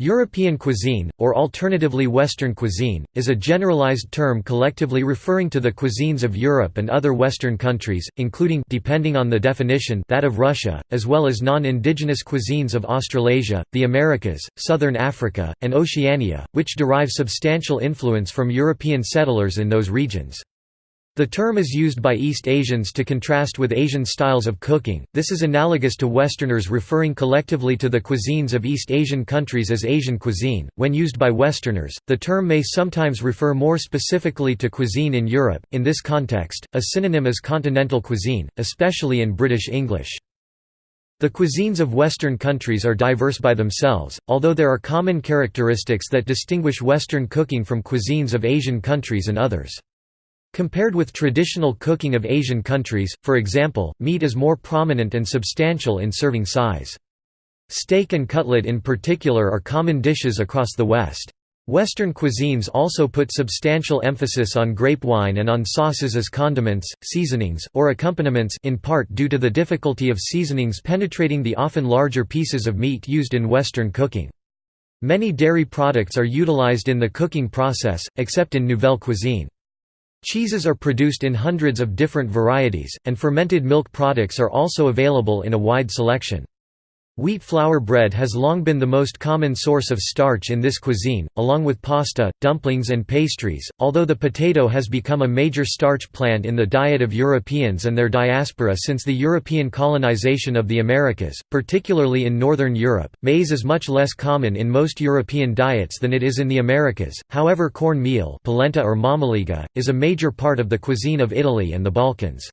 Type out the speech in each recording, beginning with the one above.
European cuisine, or alternatively Western cuisine, is a generalized term collectively referring to the cuisines of Europe and other Western countries, including depending on the definition that of Russia, as well as non-indigenous cuisines of Australasia, the Americas, southern Africa, and Oceania, which derive substantial influence from European settlers in those regions. The term is used by East Asians to contrast with Asian styles of cooking. This is analogous to Westerners referring collectively to the cuisines of East Asian countries as Asian cuisine. When used by Westerners, the term may sometimes refer more specifically to cuisine in Europe. In this context, a synonym is continental cuisine, especially in British English. The cuisines of Western countries are diverse by themselves, although there are common characteristics that distinguish Western cooking from cuisines of Asian countries and others. Compared with traditional cooking of Asian countries, for example, meat is more prominent and substantial in serving size. Steak and cutlet in particular are common dishes across the West. Western cuisines also put substantial emphasis on grape wine and on sauces as condiments, seasonings, or accompaniments in part due to the difficulty of seasonings penetrating the often larger pieces of meat used in Western cooking. Many dairy products are utilized in the cooking process, except in Nouvelle cuisine. Cheeses are produced in hundreds of different varieties, and fermented milk products are also available in a wide selection. Wheat flour bread has long been the most common source of starch in this cuisine, along with pasta, dumplings and pastries, although the potato has become a major starch plant in the diet of Europeans and their diaspora since the European colonization of the Americas, particularly in Northern Europe. Maize is much less common in most European diets than it is in the Americas, however corn meal polenta or mamaliga, is a major part of the cuisine of Italy and the Balkans.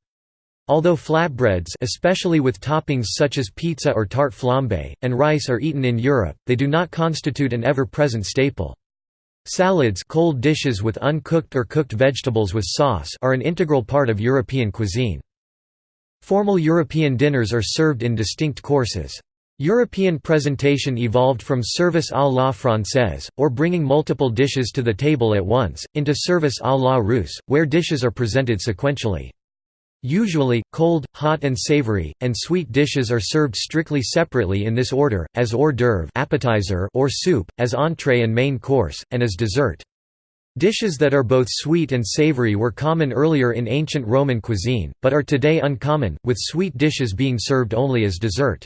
Although flatbreads especially with toppings such as pizza or tart flambe, and rice are eaten in Europe, they do not constitute an ever-present staple. Salads cold dishes with uncooked or cooked vegetables with sauce are an integral part of European cuisine. Formal European dinners are served in distinct courses. European presentation evolved from service à la française, or bringing multiple dishes to the table at once, into service à la russe, where dishes are presented sequentially. Usually, cold, hot and savory, and sweet dishes are served strictly separately in this order, as hors d'oeuvre appetizer or soup, as entrée and main course, and as dessert. Dishes that are both sweet and savory were common earlier in ancient Roman cuisine, but are today uncommon, with sweet dishes being served only as dessert.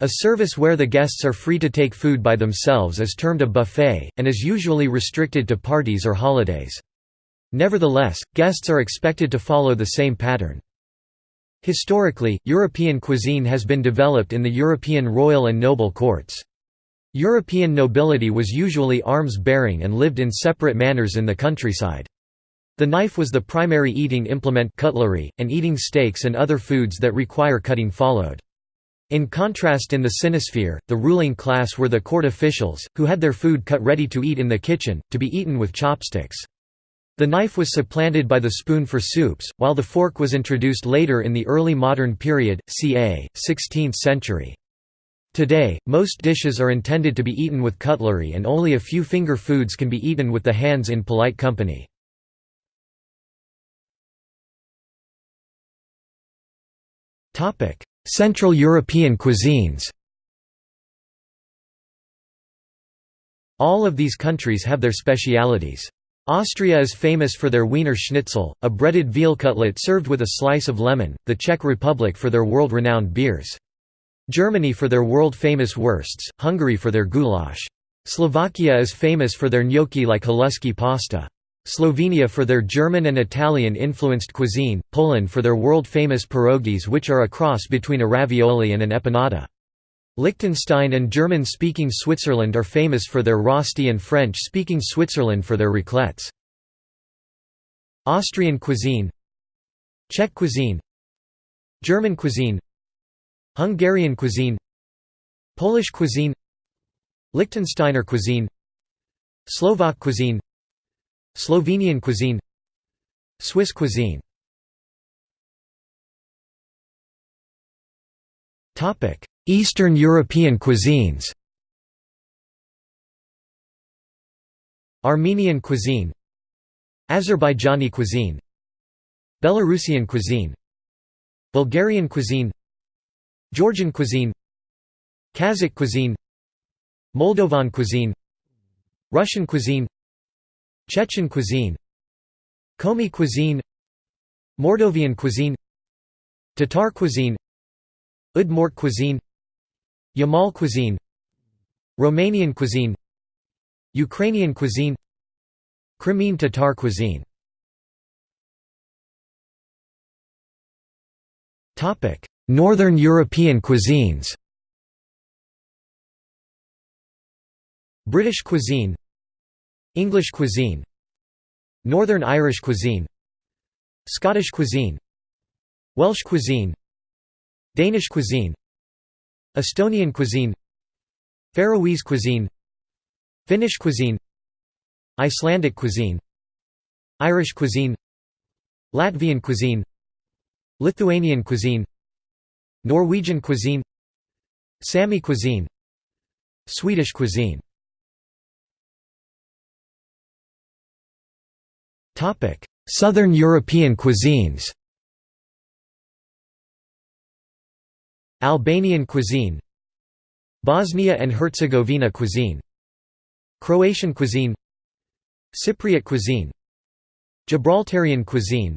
A service where the guests are free to take food by themselves is termed a buffet, and is usually restricted to parties or holidays. Nevertheless, guests are expected to follow the same pattern. Historically, European cuisine has been developed in the European royal and noble courts. European nobility was usually arms-bearing and lived in separate manors in the countryside. The knife was the primary eating implement cutlery, and eating steaks and other foods that require cutting followed. In contrast in the Sinosphere, the ruling class were the court officials, who had their food cut ready to eat in the kitchen, to be eaten with chopsticks. The knife was supplanted by the spoon for soups, while the fork was introduced later in the early modern period, ca. 16th century. Today, most dishes are intended to be eaten with cutlery and only a few finger foods can be eaten with the hands in polite company. Central European cuisines All of these countries have their specialities. Austria is famous for their Wiener Schnitzel, a breaded veal cutlet served with a slice of lemon, the Czech Republic for their world-renowned beers. Germany for their world-famous wursts, Hungary for their goulash. Slovakia is famous for their gnocchi like haluski pasta. Slovenia for their German and Italian-influenced cuisine, Poland for their world-famous pierogies which are a cross between a ravioli and an empanada. Liechtenstein and German-speaking Switzerland are famous for their Rösti and French-speaking Switzerland for their raclettes. Austrian cuisine Czech cuisine German cuisine Hungarian cuisine Polish cuisine Liechtensteiner cuisine Slovak cuisine Slovenian cuisine Swiss cuisine Eastern European cuisines. Armenian cuisine. Azerbaijani cuisine. Belarusian cuisine. Bulgarian cuisine. Georgian cuisine. Kazakh cuisine. Moldovan cuisine. Russian cuisine. Chechen cuisine. Komi cuisine. Mordovian cuisine. Tatar cuisine. Udmurt cuisine Yamal cuisine Romanian cuisine Ukrainian cuisine Crimean Tatar cuisine. Northern European cuisines. British cuisine English cuisine Northern Irish cuisine Scottish cuisine Welsh cuisine Danish cuisine Estonian cuisine Faroese cuisine Finnish cuisine Icelandic cuisine Irish cuisine Latvian cuisine Lithuanian cuisine Norwegian cuisine Sami cuisine Swedish cuisine. Southern European cuisines Albanian cuisine Bosnia and Herzegovina cuisine Croatian cuisine Cypriot cuisine Gibraltarian cuisine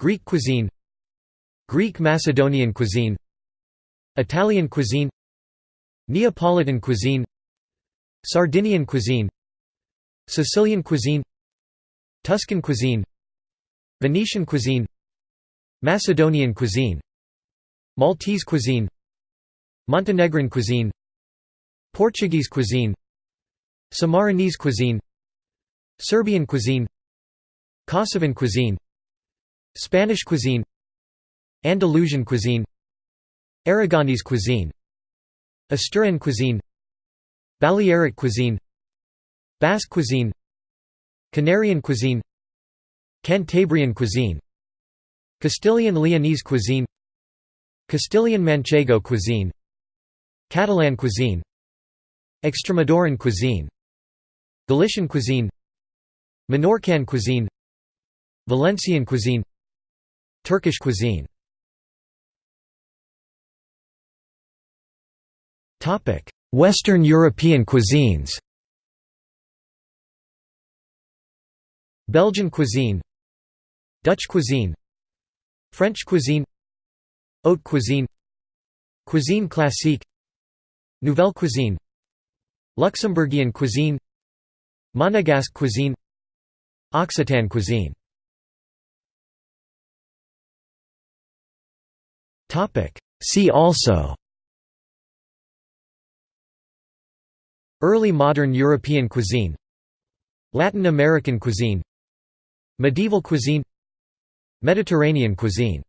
Greek cuisine Greek Macedonian cuisine Italian cuisine Neapolitan cuisine Sardinian cuisine Sicilian cuisine Tuscan cuisine Venetian cuisine Macedonian cuisine Maltese cuisine Montenegrin cuisine Portuguese cuisine Sammarinese cuisine Serbian cuisine Kosovan cuisine Spanish cuisine Andalusian cuisine Aragonese cuisine Asturian cuisine Balearic cuisine Basque cuisine Canarian cuisine Cantabrian cuisine Castilian Leonese cuisine Castilian Manchego cuisine Catalan cuisine Extremaduran cuisine Galician cuisine Menorcan cuisine Valencian cuisine Turkish cuisine. Western European cuisines. Belgian cuisine Dutch cuisine French cuisine Haute cuisine Cuisine classique Nouvelle cuisine Luxembourgian cuisine Monegasque cuisine Occitan cuisine. See also. Early modern European cuisine Latin American cuisine Medieval cuisine Mediterranean cuisine